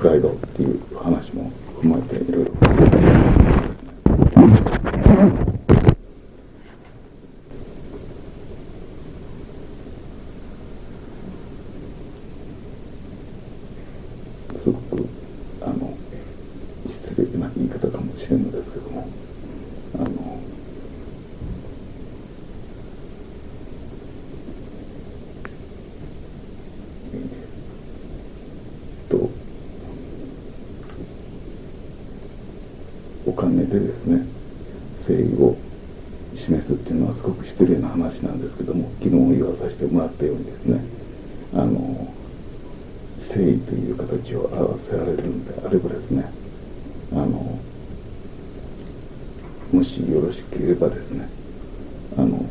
プライドっていう話も踏まえていろいろ。すごくあの失礼な言い方かもしれんのですけどもあのとお金でですね誠意を示すっていうのはすごく失礼な話なんですけども昨日言わさせてもらったようにですねあの誠意という形を表せられるのであればですねあのもしよろしければですねあの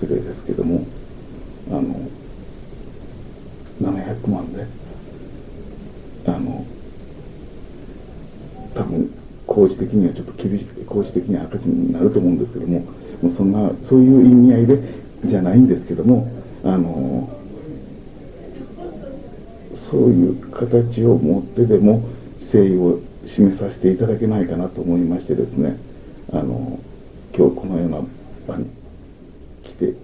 失礼ですけどもあの700万であの多分工事的にはちょっと厳しい工事的には赤字になると思うんですけどももうそんなそういう意味合いでじゃないんですけどもあのそういう形を持ってでも誠意を示させていただけないかなと思いましてですねあの今日このような場に来て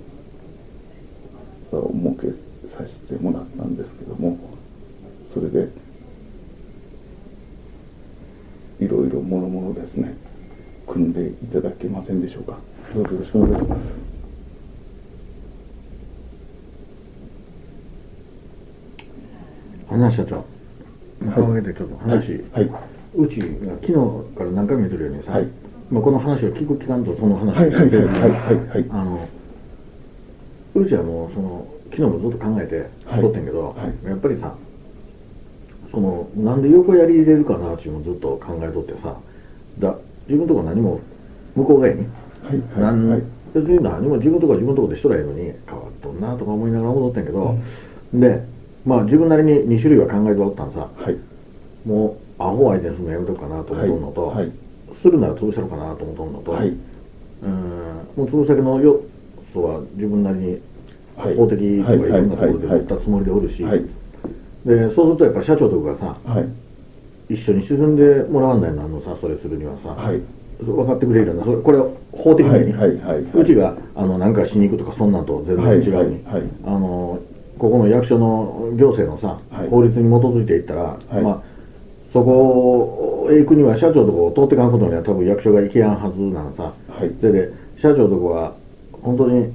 設けさせてもらったんですけどもそれでいろいろもろもろですね組んでいただけませんでしょうか。どうぞよろしくお願いします花社長考えてちょっと話、はい、うちが昨日から何回も言ってるようにさ、はい。まあ、この話を聞く期間とその話はいはいはい別にはい。あのうちはもうその昨日もずっと考えてはい。とってんけど、はい。やっぱりさそのなんで横やり入れるかなっていうのをずっと考えとってさだ自分とこ何も向こう側にはいなんはい。別に何も自分とこは自分とこでしとらええのに変わっとんなとか思いながら戻ってんけど、でまあ自分なりに2種類は考えておったんさ。はい。もうアホ相手にするのやめとくかなと思うのと、はいはい。するなら潰したろうかなと思うとんのと、はい。うんもう潰すだけの要素は自分なりにはい。法的とかいろんなところではい言ったつもりでおるし、はい。でそうするとやっぱり社長とかがさはい。一緒に沈んでもらわんないのあのさそれするにはさ、はい分かってくれるようなそれこれは法的に、はいはいうちがあのなんかしに行くとかそんなんと全然違う。に、あのここの役所の行政のさ、はい。法律に基づいていったら、い。まあそこへ行くには社長とこを通っていかんことには多分役所が行けやんはずなのさ、はい。それで社長とこは本当に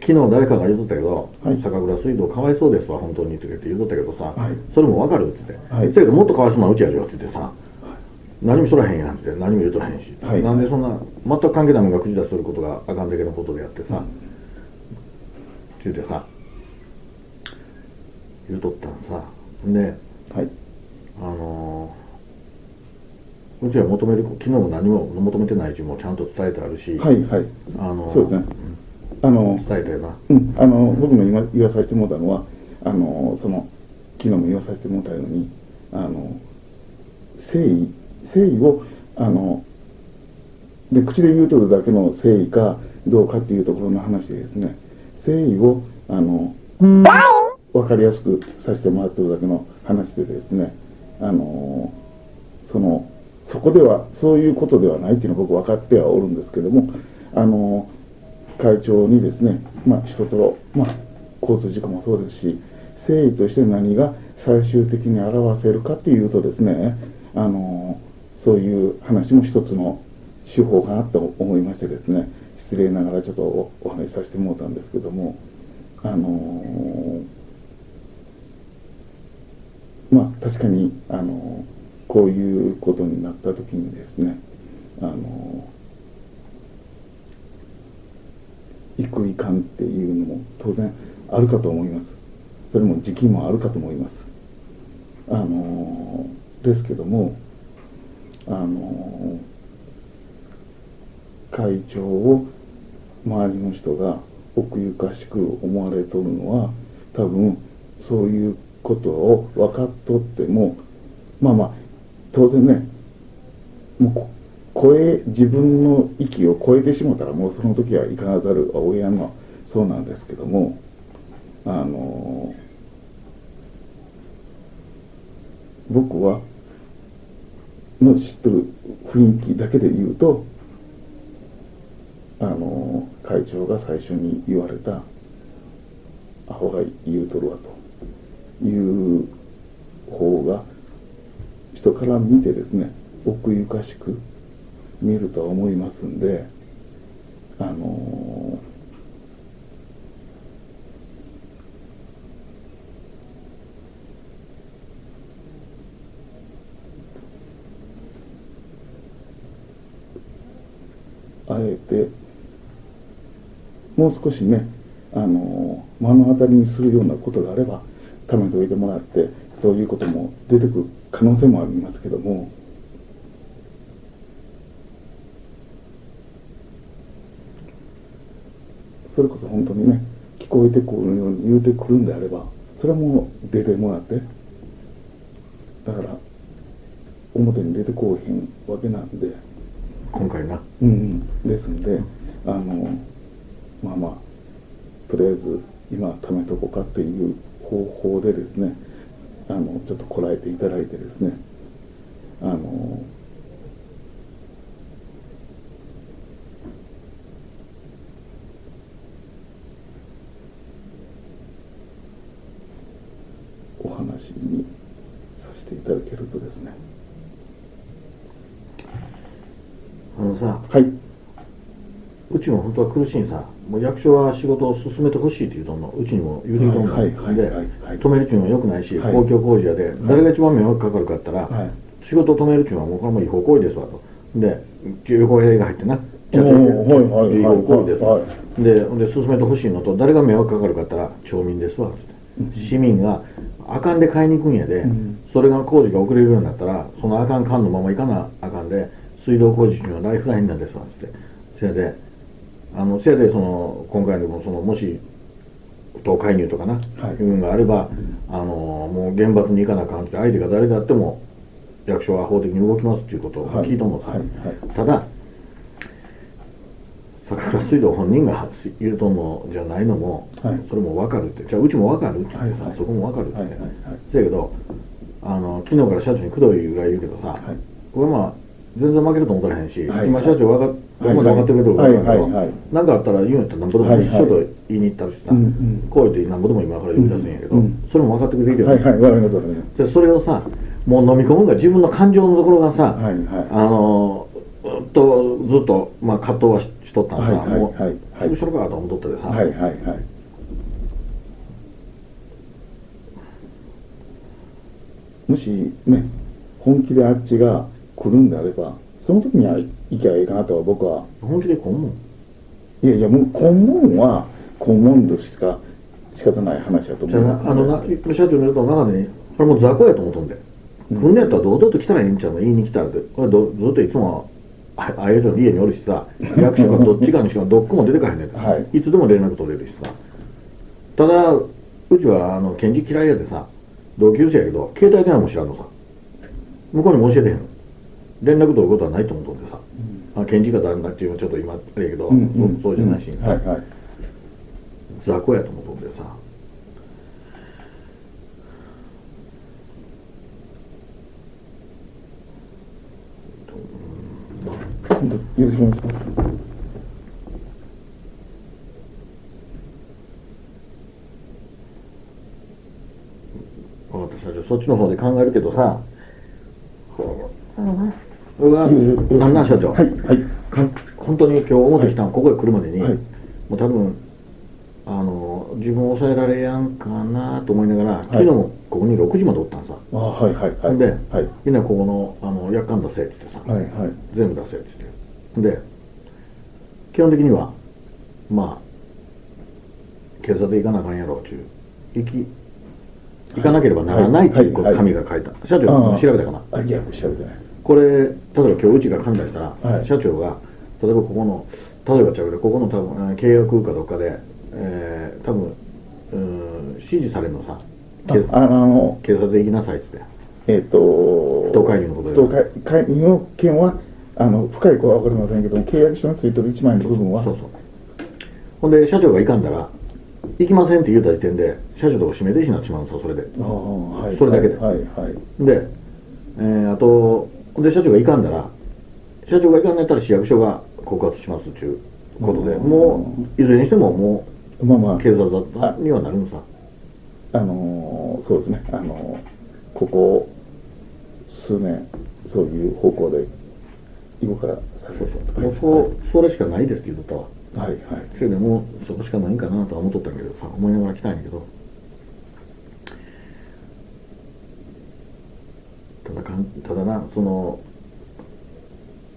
昨日誰かが言うとったけど、はい。酒蔵水道かわいそうですわ本当にって言うとったけどさ、はい。それもわかるっつって、はい。せやけどもっとかわいそうなうちやじよっつってさ、何もしとらへんやんって何も言うとらへんし、はい。なんでそんな全く関係ないものが口出しすることがあかんだけのことでやってさ、って言うてさ。言うとったんさ。ではい。あのーうちは求める昨日も何も求めてないしもちゃんと伝えてあるし、はいはい。あのーそうですね。あの伝えたよな。うん、あの僕の今言わさせてもらったのはあのその昨日も言わさせてもらったようにあの誠意誠意をあので口で言うとるだけの誠意かどうかっていうところの話でですね誠意をあの分かりやすくさせてもらってるだけの話でですねあのそのそこではそういうことではないっていうのは僕分かってはおるんですけどもあの会長にですね、まあ、人と、まあ、交通事故もそうですし誠意として何が最終的に表せるかっていうとですねあのそういう話も一つの手法かなと思いましてですね失礼ながらちょっとお話しさせてもらったんですけどもあのまあ確かにあのこういうことになった時にですねあの行くいかんっていうのも当然あるかと思います。それも時期もあるかと思います。あのですけどもあの会長を周りの人が奥ゆかしく思われとるのは多分そういうことを分かっとってもまあまあ当然ねもう超え自分の域を超えてしもたらもうその時はいかなざるを得やんのはそうなんですけどもあの僕はの知ってる雰囲気だけで言うとあの会長が最初に言われた「アホが言うとるわ」という方が人から見てですね奥ゆかしく見るとは思いますんであのあえてもう少しねあの目の当たりにするようなことがあれば貯めておいてもらってそういうことも出てくる可能性もありますけどもそれこそ本当にね聞こえてくるように言うてくるんであればそれはもう出てもらってだから表に出てこうへんわけなんで。今回な。うん、ですんで、あのまあまあとりあえず今貯めとこうかっていう方法でですねあのちょっとこらえていただいてですねあのお話にさせていただけるとですねあのさはい。うちも本当は苦しいんさ。もう役所は仕事を進めてほしいって言うとんのうちにも言うてきとんの、はいはいはいで止めるっていうのはよくないし、はい。公共工事やで、誰が一番迷惑かかるかったら、はい。仕事を止めるっていうのはもうこれも違法行為ですわと。で横入れが入ってなおーはいはいはい違法行為ですはでで進めてほしいのと誰が迷惑かかるかったら町民ですわつって、市民があかんで買いに行くんやで、うん。それが工事が遅れるようになったらそのあかん缶のまま行かなあかんで水道工事っていうのはライフラインなんですわつって。せやであのせやでその今回でもそのもし党介入とかな、はい。いうのがあれば、あのもう厳罰に行かなあかんって相手が誰であっても役所は法的に動きますっていうことを聞いたもんさ、はい。はい。ただ桜水道本人が言うとんのじゃないのも、はい。それも分かるってじゃあうちも分かるって言ってさ、はい。はい。そこも分かるって言って、はい。はい。はい。せやけどあの昨日から社長にくどいぐらい言うけどさ、はい。これまあ全然負けると思ったらへんし、はい。今社長分かっはい。ほんまに分かってくれてるから分かるけど、はい。はい。かあったら言うんやったらなんぼでもはい。はい。一緒と言いに行ったりしてさ、うんうん。こう言ってなんぼでも今から呼び出すんやけど、うん。うんそれも分かってくれるけど、はい。はい。わかりますわかります。でそれをさもう飲み込むが自分の感情のところがさ、はい。はい。あのとずっと、まあ、葛藤はししとったんさ、はい。はい。もう、はい。すぐしろかと思っとってさ、はい。はい。はい。もしね本気であっちが来るんであればその時には行きゃいいかなとは僕は。本気でこう思ういやいやもう根本は根本としか仕方ない話だと思います。あのな社長によると中で、ね、これもう雑魚やと思っとんで、うん。来んねやったら堂々と来たらいいんちゃうの言いに来たらって。これどずっといつもあああいう人の家におるしさ役所がどっちかにしかどっこも出てかへんねん、はい。いつでも連絡取れるしさ。ただうちはあの検事嫌いやでさ同級生やけど携帯電話も知らんのさ。向こうにも教えてへんの連絡取ることはないと思うとんでさ、あ検事が誰だっていうのはちょっと今あれやけど、うん。うんそうそうじゃないし、うん。はいはい。雑魚やと思うとんでさ。よろしくお願いします。そっちの方で考えるけどさ僕はなんなん社長、はいはい。か本当に今日表来たの、ここへ来るまでに、はい。もう多分あの自分を抑えられやんかなと思いながら、昨日もここに6時までおったんさ、あはいはいはい。で、はい。みんなここのあの約款出せっつってさ、はいはい。全部出せっつって。で基本的にはまあ警察行かなあかんやろうちゅう行き行かなければならないっていうはいはい紙が書いた、社長調べたかな？あいや調べてないですこれ例えば今日うちが勘出したら、はい。社長が例えばここの例えばちゃうけどここの多分えー契約かどっかで、えー多分うーん指示されるのさ。警ああの警察行きなさいっつって。えっ、と不当介入のことで。不当介介入の件はあの深い子は分かりませんけども契約書についてる1枚の部分は。そうそう。ほんで社長が行かんだら行きませんって言うた時点で社長とか指名停止になってしまうんですよそれで。はい。それだけで。はいはい。で、えーあとで社長が行かんだら社長が行かんのやったら市役所が告発しますっていうことでうん。もういずれにしてももまあまう警察沙汰にはなるのさああのーそうですね。あのーここ数年そういう方向で今からそうそうもうそうそれしかないですって言うとったわはいはい。それでもうそこしかないんかなとは思っとったんやけどさ思いながら来たんやけどただなその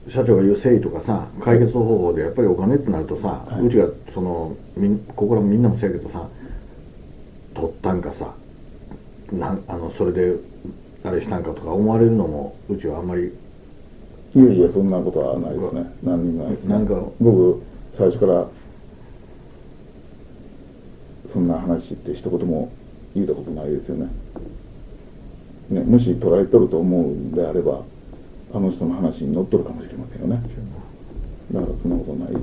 社長が言う誠意とかさ解決方法でやっぱりお金ってなるとさ、はい。うちがそのみんここらみんなもそうやけどさ取ったんかさなんあのそれであれしたんかとか思われるのもうちはあんまりいやいやそんなことはないですね。何にもないですね。なんか僕最初からそんな話って一言も言ったことないですよねねもし捉えとると思うんであればあの人の話に乗っとるかもしれませんよね。だからそんなことないで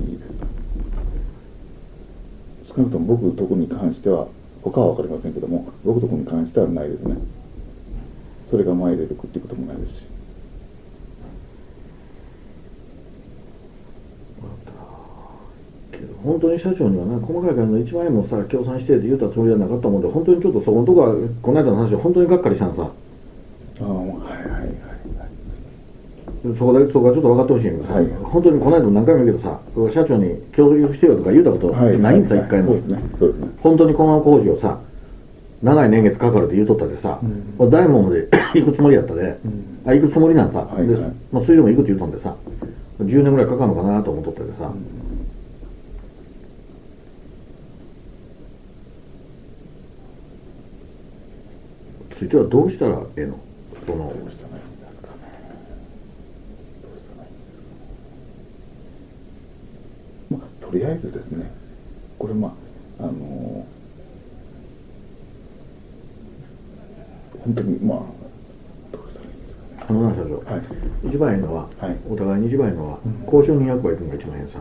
す。少なくとも僕とこに関しては他は分かりませんけども僕とこに関してはないですね。それが前に出てくってこともないですし。けど本当に社長にはな細かい金の1万円もさ協賛してって言ったつもりはなかったもんで本当にちょっとそこのとこはこの間の話本当にがっかりしたのさはいはいはいはい。そこだけそこはちょっと分かってほしいんやけどさ、はい。本当にこの間も何回も言うけどさ社長に競争してよとか言うたことはい。ないんですよ、一回も、本当にこの工事をさ長い年月かかるって言うとったでさ、うん。大門まで 行くつもりやったで、うん。あ行くつもりなんさ、はいではい。まあ、それでも行くって言うとんでさ10年ぐらいかかるのかなと思っとったでさ、ついてはどうしたらええの？その。どうしたらいいんですかねどうしたらいいんですかまあとりあえずですね。これまああの本当にまあどうしたらいいんですかね。あのな社長、はい。一番いいのは、はい。お互いに一番いいのは、うん交渉人役は行くのが一番いいのさ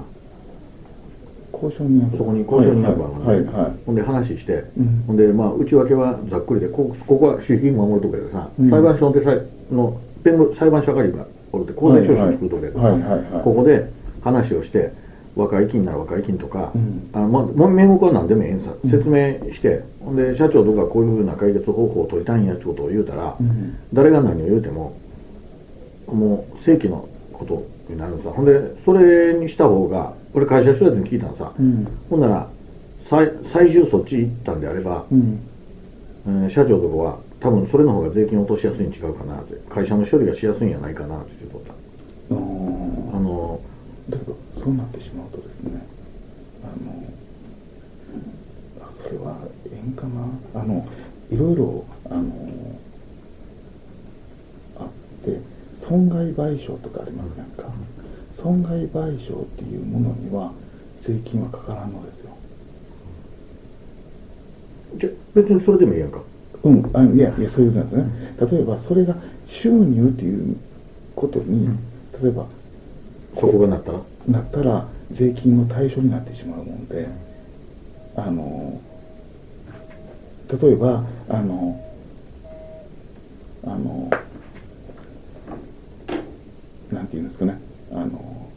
交渉人役そこに交渉人役はあるのね。はいはい。はいほんで話して、うん。ほんでまあ内訳はざっくりでここここは守秘義務守るとこやでさ、うん。裁判所でさの弁護裁判所係がおるって公正証書作るとこやでさ、ここで話をして和解金なら和解金とか、うん。あのま名目は何でもええんさ。うん説明して、ほんで社長とかこういうふうな解決方法を取りたいんやってことを言うたら、うん。誰が何を言うてももう正規のことになるんさ。ほんでそれにした方が俺会社の人やつに聞いたのさ、うん。ほんなら最最終そっち行ったんであれば、うん。えー社長とかは多分それの方が税金を落としやすいに違うかなって。会社の処理がしやすいんじゃないかなって言ってた。あのだけどそうなってしまうとですねあのあそれはええんかな。あのいろいろあのあって損害賠償とかありますやんか損害賠償っていうものには税金はかからんのですよ。じゃ別にそれでもいいやんか。うん。あいやいやそういうことなんですね。例えばそれが収入っていうことに例えばそこがなったら？なったら税金の対象になってしまうもんであの例えばあのあのなんていうんですかねあの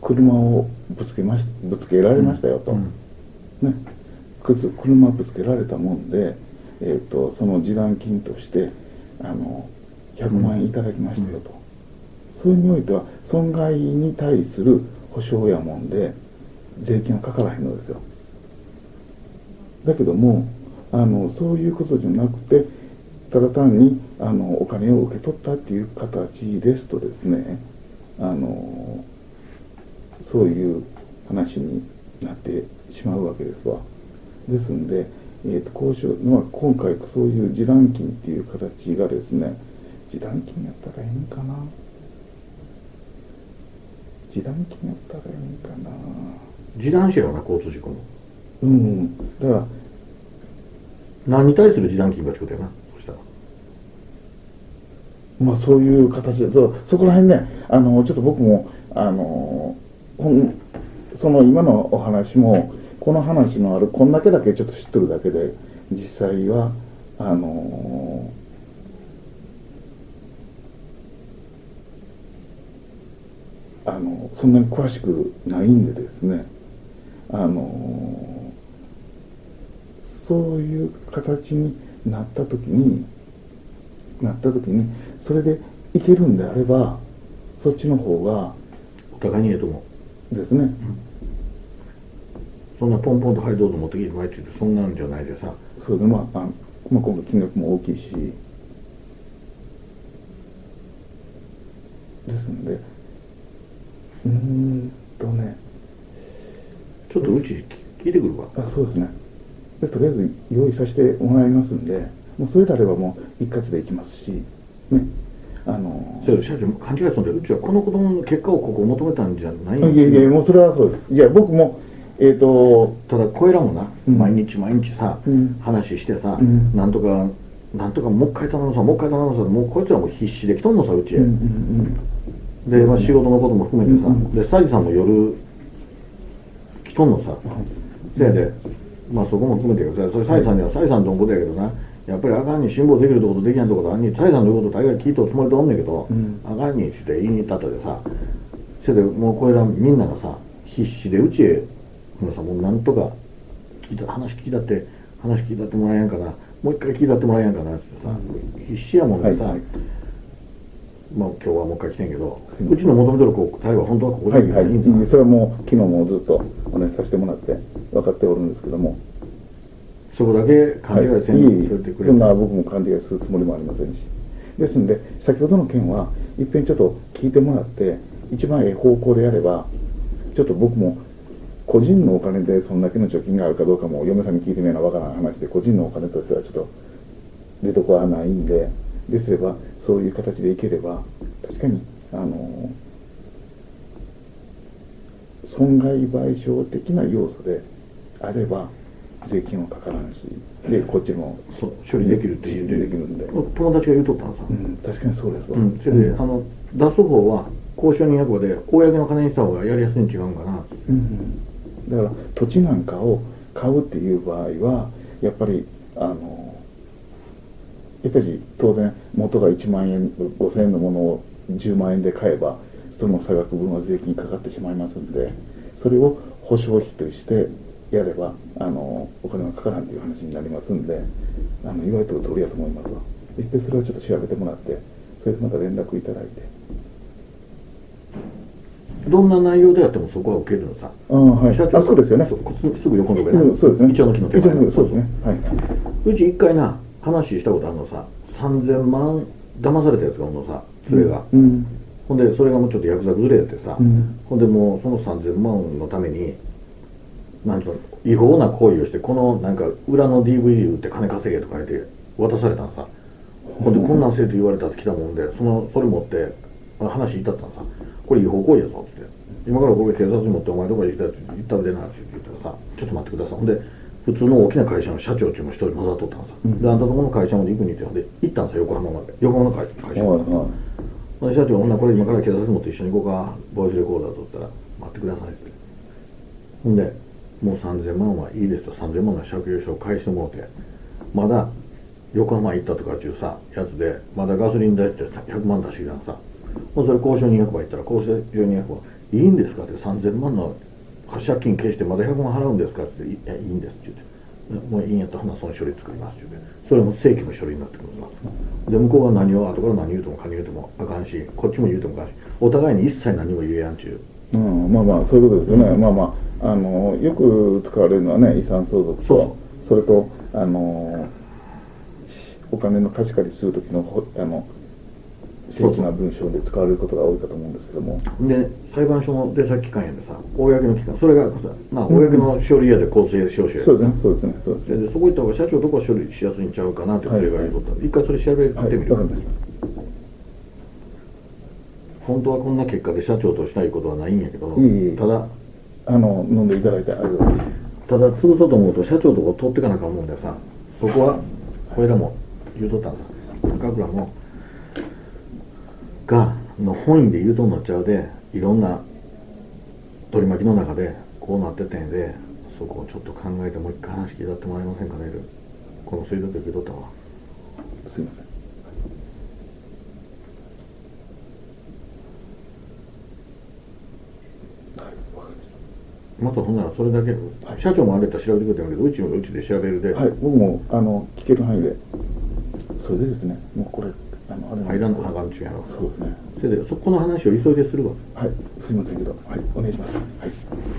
車をぶつけましぶつけられましたよと、うん。ね、くつ車ぶつけられたもんで、えー、とその示談金としてあの100万円いただきましたよと、そういう意味においては損害に対する保証やもんで税金はかからへんのですよ。だけどもあのそういうことじゃなくてただ単にあのお金を受け取ったっていう形ですとですねあのそういう話になってしまうわけですわ。ですんで、えー、と交渉、まあ、今回そういう示談金っていう形がですね示談金やったらいいんかな。示談金やったらいいんかな。示談しよな交通事故もうん。だから何に対する示談金がちことやなまあそういう形でそうそこら辺ねあのちょっと僕もあのその今のお話もこの話のあるこんだけだけちょっと知っとるだけで実際はあのあのそんなに詳しくないんでですねあのそういう形になった時になった時にそれでいけるんであればそっちの方がお互いにええと思う。ですね、そんなポンポンと「はいどうぞ持ってきてもらえ」って言ってそんなんじゃないでさ。そうでまああまあ今度金額も大きいし。ですんで。うーんとね。ちょっとうち聞いてくるわ。あそうですね。でとりあえず用意させてもらいますんでもうそれであればもう一括でいきますしね。あのそれ社長勘違いするんでうちはこの子供の結果をここ求めたんじゃないいやいやもうそれはそうです。いや僕もえっ、とただこれらもな、うん。毎日毎日さ、うん。話してさ、うん。なんとかなんとかもう一回頼むさもう一回頼むさもうこいつらも必死で来とんのさうちへ、うんうんで、まあ、仕事のことも含めてさ、うんでサジさんも夜来とんのさ、せやでまあそこも含めてやけどさそれサイさんにはサイさんとのことやけどなやっぱりあかんに辛抱できるとことできないとことあんにサイさんの言うこと大概聞いとるつもりでおんねんけど、うん。あかんにして言いに行ったとでさせやでもうこれらみんながさ必死でうちへもうさもうなんとか聞いた話聞いたって話聞いたってもらえやんかなもう一回聞いたってもらえやんかなってさ、必死やもんでさ、はいはい。まあ今日はもう一回来てんけどうちの求めてるこう対話本当はここではいはいいいんですか、うん。それはもう昨日もずっとお願いさせてもらって分かっておるんですけどもそこだけ勘違いせんはい、いい僕も勘違いするつもりもありませんし。ですんで先ほどの件はいっぺんちょっと聞いてもらって一番ええ方向でやればちょっと僕も個人のお金でそんだけの貯金があるかどうかも嫁さんに聞いてみなわからない話で個人のお金としてはちょっと出どころはないんでですればそういう形でいければ確かにあの損害賠償的な要素であれば税金はかからんしでこっちも処理できるって言う。てできるんで、友達が言うとったのさ、うん、確かにそうですわ、うん、それで、あの出す方は交渉人役場で公の金にした方がやりやすいん違うんかなうんうん、だから土地なんかを買うっていう場合はやっぱりあのやっぱり当然元が1万円5000円のものを10万円で買えばその差額分は税金かかってしまいますんでそれを保証費としてやればあのお金がかからんという話になりますんであの言われてる通りやと思いますわ。一遍それをちょっと調べてもらってそれでまた連絡いただいて。どんな内容でやってもそこは受けるのさ。ああはい。あそうですよね。すすぐ横の上な、うんそうですね。一応の木の手前そうですね。はい。うち一回な話したことあるのさ。3000万騙されたやつがおんのさそれが、うん。ほんでそれがもうちょっとヤクザ崩れやってさ、うん。ほんでもうその3000万のためになんと違法な行為をしてこのなんか裏の DVD 売って金稼げとか言って渡されたのさ。ほん。でこんなんせえと言われたって来たもんでそのそれ持ってあ話至ったのさ。これ違法行為やぞっつって。今からこれ警察に持ってお前どこへ行きたいって言ったら出なって言ったらさちょっと待ってください。ほんで普通の大きな会社の社長中も一人混ざっとったのさ、うん。であんたとこの会社まで行くにってほんで行ったんさ横浜まで。横浜の会会社まで、はいはい。ほんで社長、ほんならこれ今から警察持って一緒に行こうか、ボイスレコーダー取ったら、待ってくださいって。ほんで、もう3000万はいいですと、3000万の借用書を返してもらって、まだ横浜行ったとかっていうさ、やつで、まだガソリン代ってさ100万出してきたのさ、もうそれ交渉人役場行ったら、交渉人役場、いいんですかって、3000万の借金消してまだ100万払うんですかって言って、いや、いいんですって言って、もういいんやったら、その処理作りますって言って、それも正規の書類になってくるさ。で向こうが何を後から何言うても何言うてもあかんしこっちも言うてもあかんしお互いに一切何も言えやんちゅう。うん、まあまあそういうことですよね、まあまああのよく使われるのはね遺産相続とそうそれとあのお金の貸し借りする時のほあの正規な文章で使われることが多いかと思うんですけども。で裁判所の出先機関やでさ公の機関それがさまあ公の書類やで公正証書やそうですねそうですねそうですね。ででそこ行った方が社長とこは処理しやすいんちゃうかなってそれが言うとった、一回それ調べてはいみる、わかりました。本当はこんな結果で社長としたいことはないんやけどただあの飲んでいただいてありがとう。ございますただ潰そうと思うと社長とこ取っていかなあかんもんでさ。そこはこれらも言うとったんさ。高倉も。がの本意で言うとんのちゃうでいろんな取り巻きの中でこうなっててんでそこをちょっと考えてもう一回話聞いたってもらえませんかねこの水道局受け取ったわすいませんはいわかりましまたほんならそれだけ、はい。社長もあれやったら調べてくれてるけどうちもうちで調べるで、たはい。僕もあの聞ける範囲で。それでですね。もうこれあのあれ入らんのなんですけど。はがんちゅうやろ。そうですね。それでそこの話を急いでするわ。はい。すいませんけど。はい。お願いします。はい